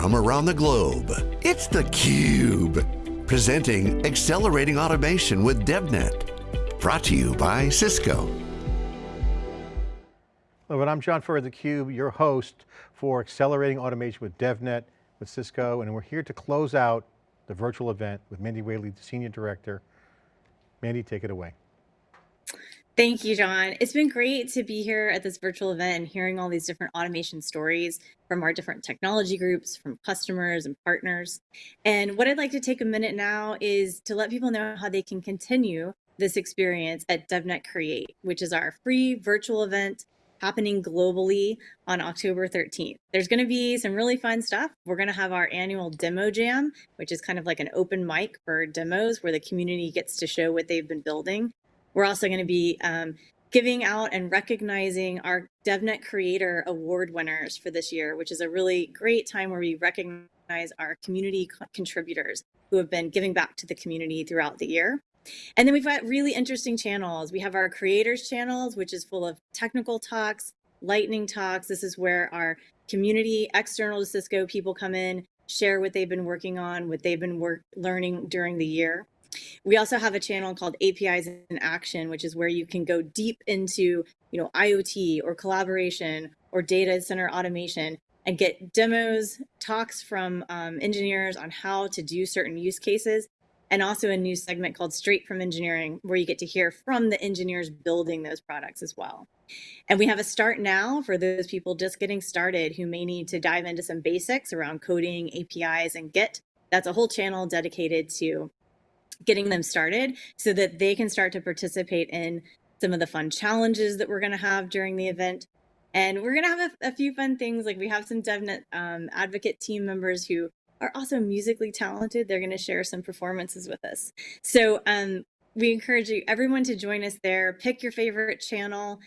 from around the globe. It's theCUBE, presenting Accelerating Automation with DevNet. Brought to you by Cisco. Hello, and I'm John Furrier, theCUBE, your host for Accelerating Automation with DevNet with Cisco, and we're here to close out the virtual event with Mandy Whaley, the Senior Director. Mandy, take it away. Thank you, John. It's been great to be here at this virtual event and hearing all these different automation stories from our different technology groups, from customers and partners. And what I'd like to take a minute now is to let people know how they can continue this experience at DevNet Create, which is our free virtual event happening globally on October 13th. There's going to be some really fun stuff. We're going to have our annual demo jam, which is kind of like an open mic for demos where the community gets to show what they've been building. We're also going to be um, giving out and recognizing our DevNet Creator Award winners for this year, which is a really great time where we recognize our community contributors who have been giving back to the community throughout the year. And then we've got really interesting channels. We have our creators channels, which is full of technical talks, lightning talks. This is where our community, external to Cisco people come in, share what they've been working on, what they've been work learning during the year. We also have a channel called APIs in Action, which is where you can go deep into, you know, IoT or collaboration or data center automation and get demos, talks from um, engineers on how to do certain use cases, and also a new segment called Straight from Engineering, where you get to hear from the engineers building those products as well. And we have a start now for those people just getting started who may need to dive into some basics around coding, APIs, and Git. That's a whole channel dedicated to getting them started so that they can start to participate in some of the fun challenges that we're going to have during the event. And we're going to have a, a, few fun things like we have some DevNet um, advocate team members who are also musically talented. They're going to share some performances with us. So um, we encourage you, everyone to join us there. Pick your favorite channel.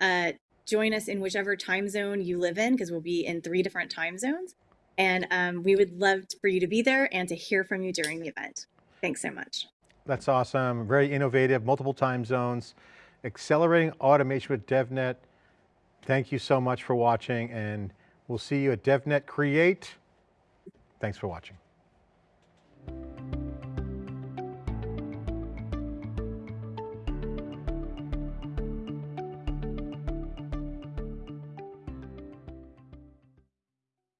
Uh, join us in whichever time zone you live in because we'll be in three different time zones. And um, we would love for you to be there and to hear from you during the event. Thanks so much. That's awesome. Very innovative, multiple time zones. Accelerating automation with DevNet. Thank you so much for watching and we'll see you at DevNet Create. Thanks for watching.